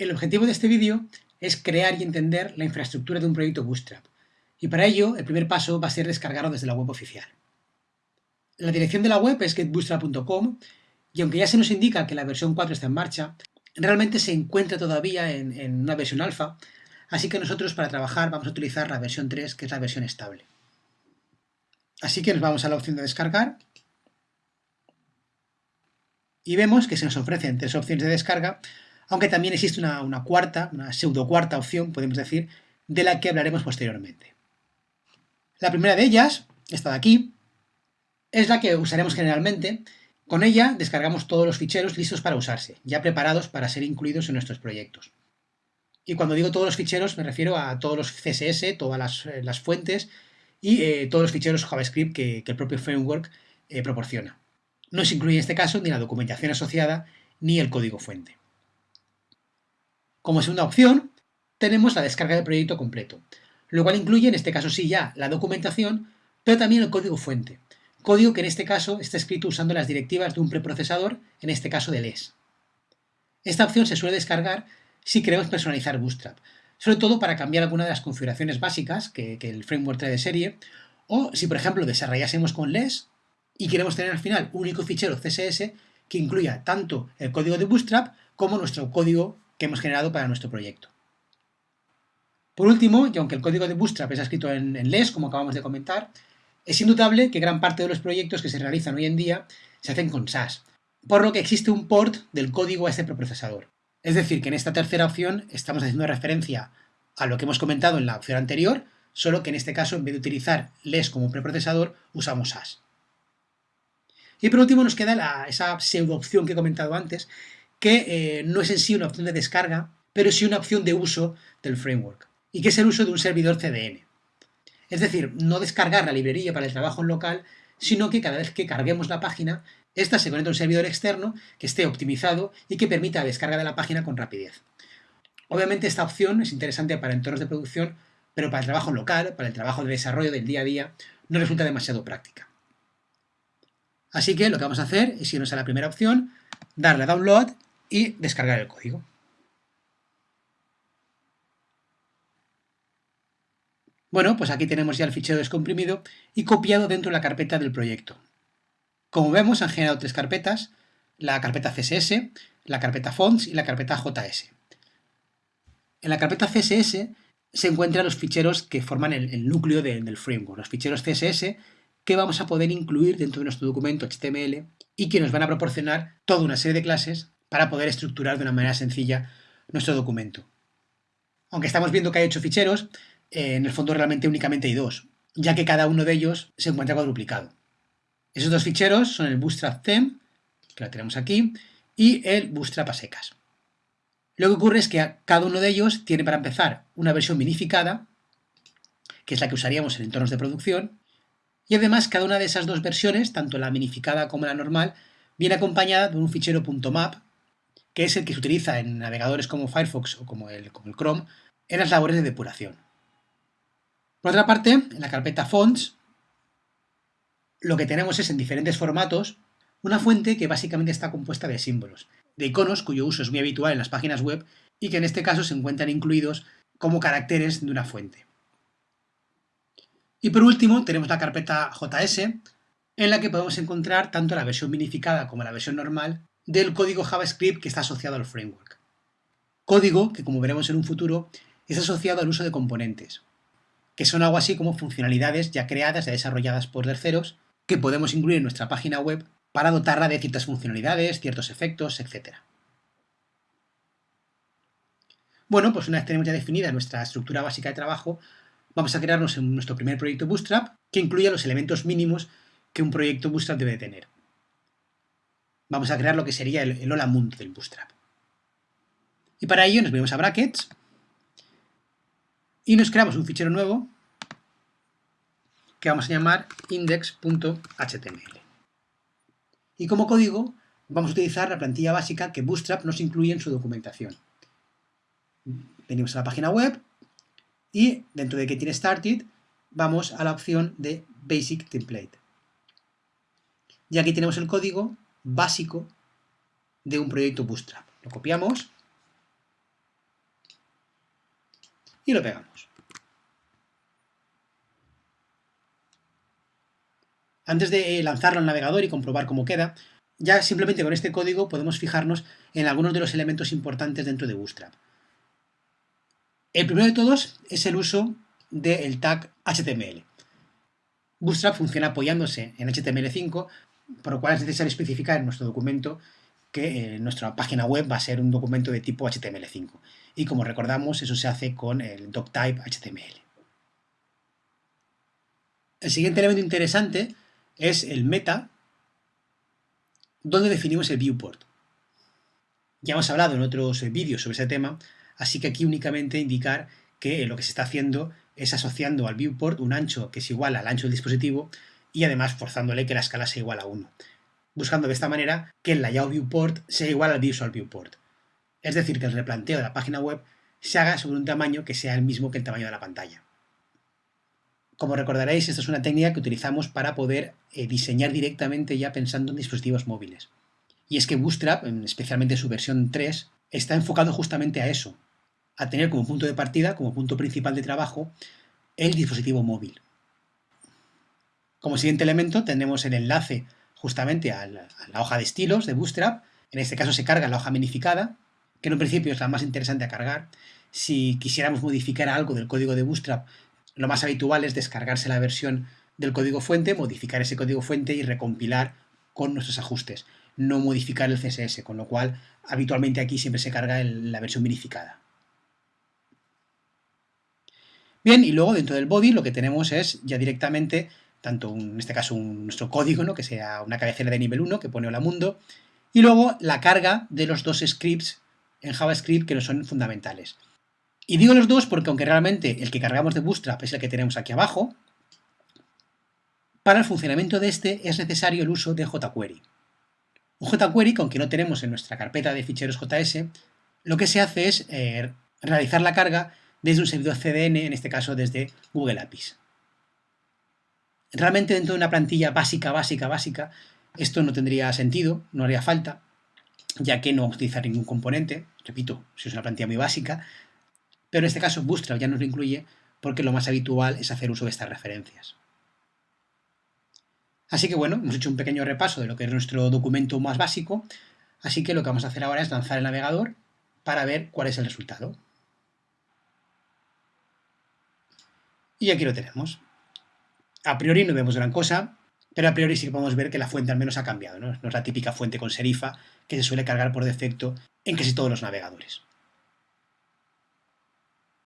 El objetivo de este vídeo es crear y entender la infraestructura de un proyecto Bootstrap, y para ello el primer paso va a ser descargarlo desde la web oficial. La dirección de la web es getbootstrap.com y aunque ya se nos indica que la versión 4 está en marcha, realmente se encuentra todavía en, una versión alfa, así que nosotros para trabajar vamos a utilizar la versión 3, que es la versión estable. Así que nos vamos a la opción de descargar y vemos que se nos ofrecen tres opciones de descarga, aunque también existe una, cuarta, una pseudo cuarta opción, podemos decir, de la que hablaremos posteriormente. La primera de ellas, esta de aquí, es la que usaremos generalmente. Con ella descargamos todos los ficheros listos para usarse, ya preparados para ser incluidos en nuestros proyectos. Y cuando digo todos los ficheros me refiero a todos los CSS, todas las, fuentes y eh, todos los ficheros JavaScript que, el propio framework eh, proporciona. No se incluye en este caso ni la documentación asociada ni el código fuente. Como segunda opción, tenemos la descarga del proyecto completo, lo cual incluye en este caso sí ya la documentación, pero también el código fuente, código que en este caso está escrito usando las directivas de un preprocesador, en este caso de LES. Esta opción se suele descargar si queremos personalizar Bootstrap, sobre todo para cambiar alguna de las configuraciones básicas que, que el framework trae de serie, o si por ejemplo desarrollásemos con LES y queremos tener al final un único fichero CSS que incluya tanto el código de Bootstrap como nuestro código que hemos generado para nuestro proyecto. Por último, y aunque el código de Bootstrap está escrito en, en LES, como acabamos de comentar, es indudable que gran parte de los proyectos que se realizan hoy en día se hacen con SAS, por lo que existe un port del código a este preprocesador. Es decir, que en esta tercera opción estamos haciendo referencia a lo que hemos comentado en la opción anterior, solo que en este caso, en vez de utilizar LES como preprocesador, usamos SAS. Y por último nos queda esa pseudo opción que he comentado antes, que eh, no es en sí una opción de descarga, pero sí una opción de uso del framework, y que es el uso de un servidor CDN. Es decir, no descargar la librería para el trabajo en local, sino que cada vez que carguemos la página, esta se conecta a un servidor externo que esté optimizado y que permita la descarga de la página con rapidez. Obviamente esta opción es interesante para entornos de producción, pero para el trabajo local, para el trabajo de desarrollo del día a día, no resulta demasiado práctica. Así que lo que vamos a hacer es irnos a la primera opción, darle a Download y descargar el código. Bueno, pues aquí tenemos ya el fichero descomprimido y copiado dentro de la carpeta del proyecto. Como vemos, han generado tres carpetas, la carpeta CSS, la carpeta Fonts y la carpeta JS. En la carpeta CSS se encuentran los ficheros que forman el, núcleo del framework, los ficheros CSS que vamos a poder incluir dentro de nuestro documento HTML y que nos van a proporcionar toda una serie de clases para poder estructurar de una manera sencilla nuestro documento. Aunque estamos viendo que hay ocho ficheros, eh, en el fondo realmente únicamente hay dos, ya que cada uno de ellos se encuentra cuadruplicado. Esos dos ficheros son el Bootstrap Theme, que lo tenemos aquí, y el Bootstrap a secas. Lo que ocurre es que cada uno de ellos tiene para empezar una versión minificada, que es la que usaríamos en entornos de producción, y además cada una de esas dos versiones, tanto la minificada como la normal, viene acompañada de un fichero .map, que es el que se utiliza en navegadores como Firefox o como el, como el Chrome en las labores de depuración. Por otra parte, en la carpeta Fonts, lo que tenemos es en diferentes formatos una fuente que básicamente está compuesta de símbolos, de iconos cuyo uso es muy habitual en las páginas web y que en este caso se encuentran incluidos como caracteres de una fuente. Y por último tenemos la carpeta JS, en la que podemos encontrar tanto la versión minificada como la versión normal del código JavaScript que está asociado al framework. Código que, como veremos en un futuro, es asociado al uso de componentes, que son algo así como funcionalidades ya creadas, ya desarrolladas por terceros, que podemos incluir en nuestra página web para dotarla de ciertas funcionalidades, ciertos efectos, etc. Bueno, pues una vez tenemos ya definida nuestra estructura básica de trabajo, vamos a crearnos nuestro primer proyecto Bootstrap que incluya los elementos mínimos que un proyecto Bootstrap debe tener. Vamos a crear lo que sería el, Hola Mundo del Bootstrap. Y para ello nos venimos a Brackets y nos creamos un fichero nuevo que vamos a llamar index.html. Y como código vamos a utilizar la plantilla básica que Bootstrap nos incluye en su documentación. Venimos a la página web, y dentro de Getting Started vamos a la opción de Basic Template. Y aquí tenemos el código básico de un proyecto Bootstrap. Lo copiamos y lo pegamos. Antes de lanzarlo al navegador y comprobar cómo queda, ya simplemente con este código podemos fijarnos en algunos de los elementos importantes dentro de Bootstrap. El primero de todos es el uso del tag HTML. Bootstrap funciona apoyándose en HTML5, por lo cual es necesario especificar en nuestro documento que eh, nuestra página web va a ser un documento de tipo HTML5. Y como recordamos, eso se hace con el doctype HTML. El siguiente elemento interesante es el meta, donde definimos el viewport. Ya hemos hablado en otros vídeos sobre ese tema, así que aquí únicamente indicar que lo que se está haciendo es asociando al viewport un ancho que es igual al ancho del dispositivo y además forzándole que la escala sea igual a 1, buscando de esta manera que el layout viewport sea igual al visual viewport. Es decir, que el replanteo de la página web se haga sobre un tamaño que sea el mismo que el tamaño de la pantalla. Como recordaréis, esta es una técnica que utilizamos para poder eh, diseñar directamente ya pensando en dispositivos móviles. Y es que Bootstrap, especialmente su versión 3, está enfocado justamente a eso, a tener como punto de partida, como punto principal de trabajo, el dispositivo móvil. Como siguiente elemento tenemos el enlace justamente a la, hoja de estilos de Bootstrap. En este caso se carga la hoja minificada, que en un principio es la más interesante a cargar. Si quisiéramos modificar algo del código de Bootstrap, lo más habitual es descargarse la versión del código fuente, modificar ese código fuente y recompilar con nuestros ajustes, no modificar el CSS, con lo cual habitualmente aquí siempre se carga la versión verificada. Bien, y luego dentro del body lo que tenemos es ya directamente, tanto en este caso nuestro código, ¿no? que sea una cabecera de nivel 1 que pone hola mundo, y luego la carga de los dos scripts en JavaScript que no son fundamentales. Y digo los dos porque aunque realmente el que cargamos de Bootstrap es el que tenemos aquí abajo, para el funcionamiento de este es necesario el uso de jQuery. Un jQuery, que aunque no tenemos en nuestra carpeta de ficheros JS, lo que se hace es eh, realizar la carga desde un servidor CDN, en este caso desde Google APIs. Realmente dentro de una plantilla básica, básica, básica, esto no tendría sentido, no haría falta, ya que no vamos a utilizar ningún componente, repito, si es una plantilla muy básica, pero en este caso Bootstrap ya nos lo incluye porque lo más habitual es hacer uso de estas referencias. Así que bueno, hemos hecho un pequeño repaso de lo que es nuestro documento más básico, así que lo que vamos a hacer ahora es lanzar el navegador para ver cuál es el resultado. Y aquí lo tenemos. A priori no vemos gran cosa, pero a priori sí que podemos ver que la fuente al menos ha cambiado, ¿no? No es la típica fuente con serifa que se suele cargar por defecto en casi todos los navegadores.